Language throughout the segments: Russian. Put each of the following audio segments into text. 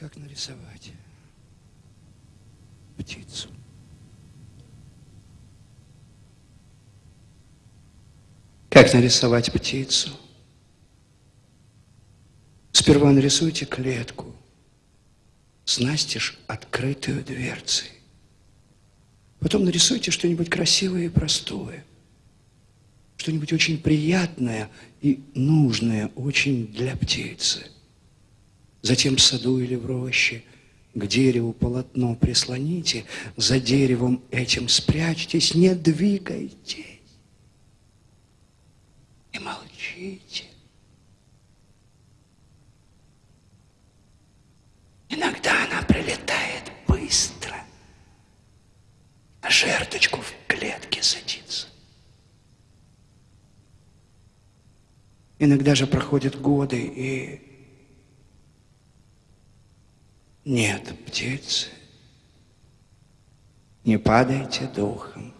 Как нарисовать птицу? Как нарисовать птицу? Сперва нарисуйте клетку с настежь открытую дверцей. Потом нарисуйте что-нибудь красивое и простое. Что-нибудь очень приятное и нужное очень для птицы. Затем в саду или в роще к дереву полотно прислоните, за деревом этим спрячьтесь, не двигайтесь и молчите. Иногда она прилетает быстро, а жерточку в клетке садится. Иногда же проходят годы, и нет птицы. Не падайте духом,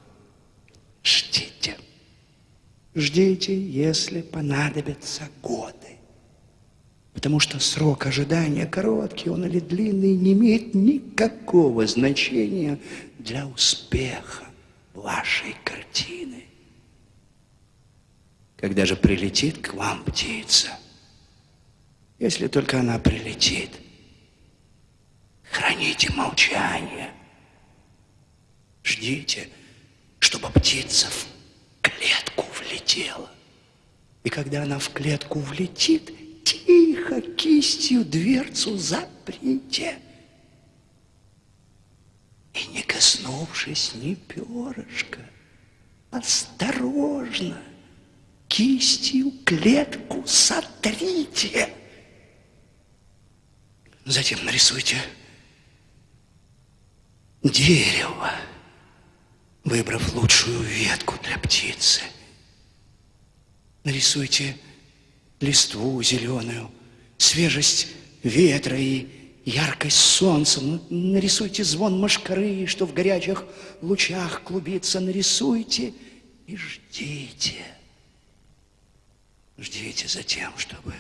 ждите. Ждите, если понадобятся годы. Потому что срок ожидания, короткий он или длинный, не имеет никакого значения для успеха вашей картины. Когда же прилетит к вам птица, если только она прилетит, храните молчание. Ждите, чтобы птица в клетку влетела. И когда она в клетку влетит, тихо кистью дверцу заприте. И не коснувшись ни перышка, осторожно кистью клетку сотрите. Затем нарисуйте дерево, выбрав лучшую ветку для птицы. Нарисуйте листву зеленую, свежесть ветра и яркость солнца. Ну, нарисуйте звон мошкары, что в горячих лучах клубится. Нарисуйте и ждите. Ждите за тем, чтобы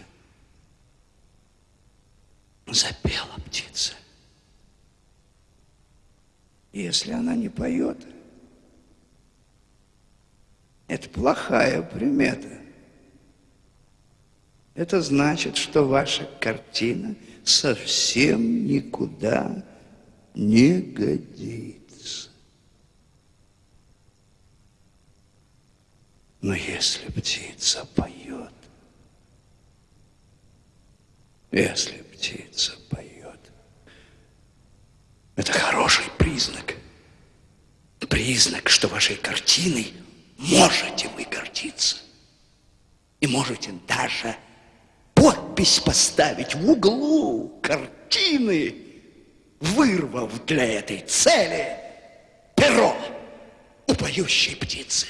запела птица. Если она не поет, это плохая примета. Это значит, что ваша картина совсем никуда не годится. Но если птица поет, если Признак, что вашей картиной можете вы гордиться. И можете даже подпись поставить в углу картины, вырвав для этой цели перо у поющей птицы.